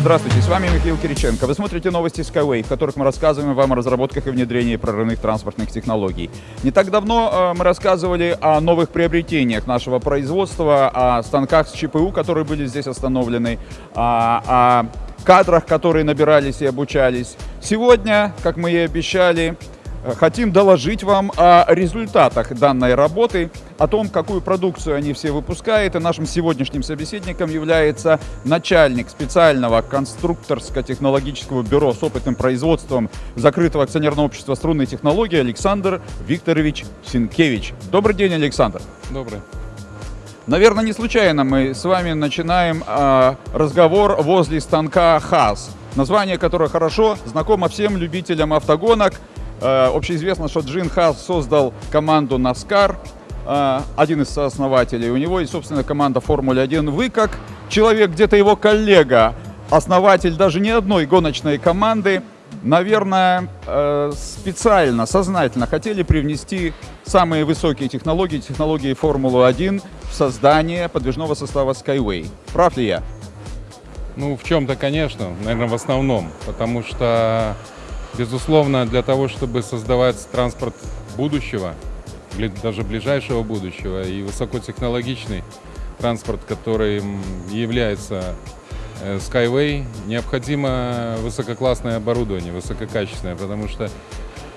Здравствуйте, с вами Михаил Кириченко. Вы смотрите новости Skyway, в которых мы рассказываем вам о разработках и внедрении прорывных транспортных технологий. Не так давно э, мы рассказывали о новых приобретениях нашего производства, о станках с ЧПУ, которые были здесь остановлены, о, о кадрах, которые набирались и обучались. Сегодня, как мы и обещали, хотим доложить вам о результатах данной работы, о том, какую продукцию они все выпускают. И нашим сегодняшним собеседником является начальник специального конструкторско-технологического бюро с опытным производством закрытого акционерного общества струнной технологии Александр Викторович Синкевич. Добрый день, Александр. Добрый. Наверное, не случайно мы с вами начинаем э, разговор возле станка ХАС, название которого хорошо знакомо всем любителям автогонок – общеизвестно, что Джин Хас создал команду NASCAR, э, один из сооснователей. У него есть, собственно, команда Формулы-1. Вы, как человек, где-то его коллега, основатель даже не одной гоночной команды, наверное, э, специально, сознательно хотели привнести самые высокие технологии, технологии Формулы-1 в создание подвижного состава Skyway. Прав ли я? Ну, в чем-то, конечно, наверное, в основном, потому что Безусловно, для того, чтобы создавать транспорт будущего, даже ближайшего будущего и высокотехнологичный транспорт, который является э, Skyway, необходимо высококлассное оборудование, высококачественное, потому что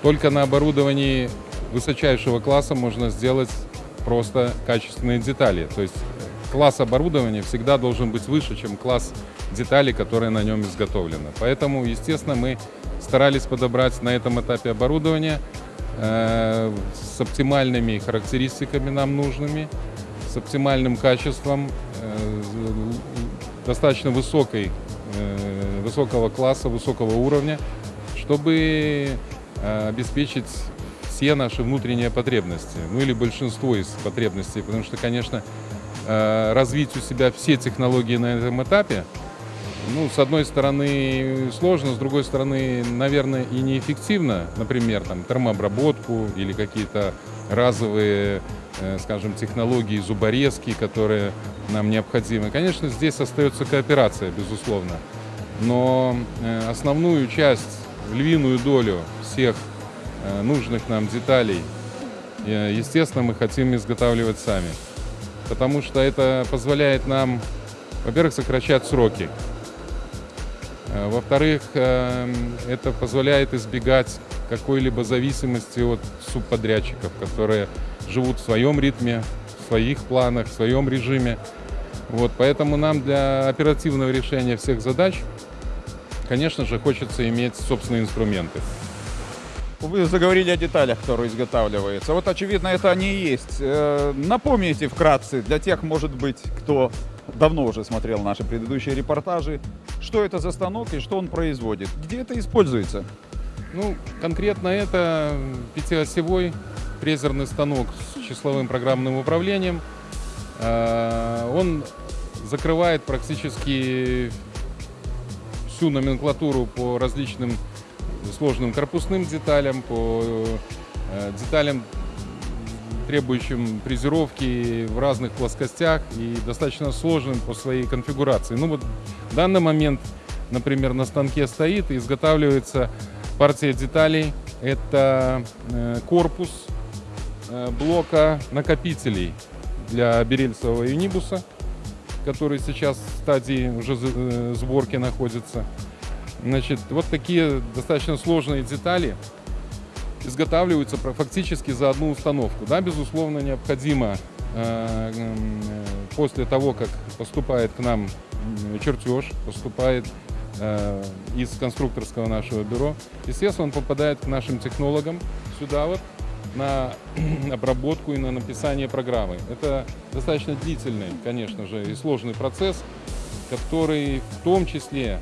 только на оборудовании высочайшего класса можно сделать просто качественные детали. То есть класс оборудования всегда должен быть выше, чем класс деталей, которые на нем изготовлены. Поэтому, естественно, мы старались подобрать на этом этапе оборудование э, с оптимальными характеристиками нам нужными, с оптимальным качеством, э, достаточно высокой, э, высокого класса, высокого уровня, чтобы э, обеспечить все наши внутренние потребности, ну или большинство из потребностей, потому что, конечно, развить у себя все технологии на этом этапе ну, с одной стороны сложно, с другой стороны, наверное, и неэффективно. Например, там, термообработку или какие-то разовые, э, скажем, технологии зуборезки, которые нам необходимы. Конечно, здесь остается кооперация, безусловно. Но э, основную часть, львиную долю всех э, нужных нам деталей, естественно, мы хотим изготавливать сами. Потому что это позволяет нам, во-первых, сокращать сроки. Э, во-вторых, эм, это позволяет избегать какой-либо зависимости от субподрядчиков, которые живут в своем ритме, в своих планах, в своем режиме. Вот, поэтому нам для оперативного решения всех задач, конечно же, хочется иметь собственные инструменты. Вы заговорили о деталях, которые изготавливаются. Вот, очевидно, это они и есть. Э, напомните вкратце для тех, может быть, кто давно уже смотрел наши предыдущие репортажи, что это за станок и что он производит, где это используется. Ну, конкретно это пятиосевой фрезерный станок с числовым программным управлением. А, он закрывает практически всю номенклатуру по различным сложным корпусным деталям, по э, деталям требующим фрезеровки в разных плоскостях и достаточно сложным по своей конфигурации. Ну вот в данный момент, например, на станке стоит и изготавливается партия деталей. Это э, корпус э, блока накопителей для берельцевого юнибуса, который сейчас в стадии уже сборки находится. Значит, вот такие достаточно сложные детали изготавливаются фактически за одну установку. Да, безусловно, необходимо э, э, после того, как поступает к нам чертеж, поступает э, из конструкторского нашего бюро, естественно, он попадает к нашим технологам сюда вот на обработку и на написание программы. Это достаточно длительный, конечно же, и сложный процесс, который в том числе,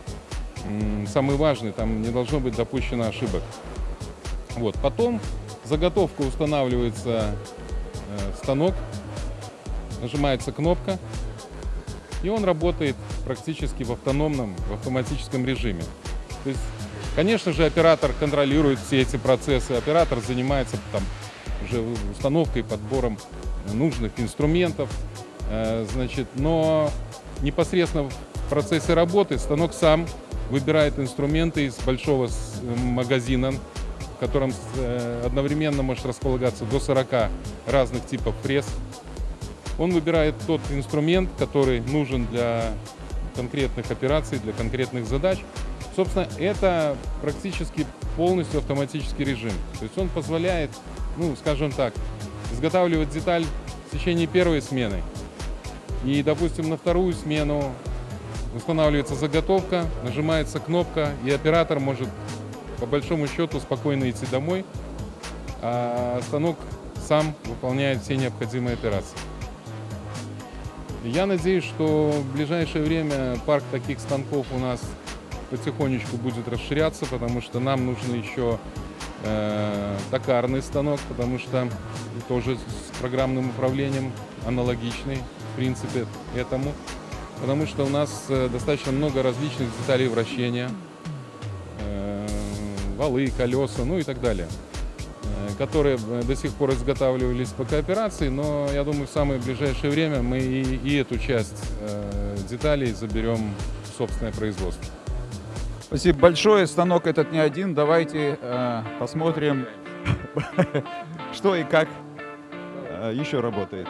самый важный, там не должно быть допущено ошибок. Вот. Потом заготовка устанавливается э, в станок, нажимается кнопка, и он работает практически в автономном, в автоматическом режиме. То есть, конечно же, оператор контролирует все эти процессы, оператор занимается там уже установкой, подбором нужных инструментов, э, значит, но непосредственно в процессе работы станок сам выбирает инструменты из большого с- магазина, в котором э, одновременно может располагаться до 40 разных типов пресс. Он выбирает тот инструмент, который нужен для конкретных операций, для конкретных задач. Собственно, это практически полностью автоматический режим. То есть он позволяет, ну, скажем так, изготавливать деталь в течение первой смены. И, допустим, на вторую смену устанавливается заготовка, нажимается кнопка, и оператор может по большому счету спокойно идти домой, а станок сам выполняет все необходимые операции. Я надеюсь, что в ближайшее время парк таких станков у нас потихонечку будет расширяться, потому что нам нужен еще э, токарный станок, потому что тоже с программным управлением аналогичный, в принципе, этому. Потому что у нас э, достаточно много различных деталей вращения, э, валы, колеса, ну и так далее, э, которые до сих пор изготавливались по кооперации, но я думаю, в самое ближайшее время мы и, и эту часть деталей заберем в собственное производство. Спасибо большое. Станок этот не один. Давайте э, посмотрим, что и как э, еще работает.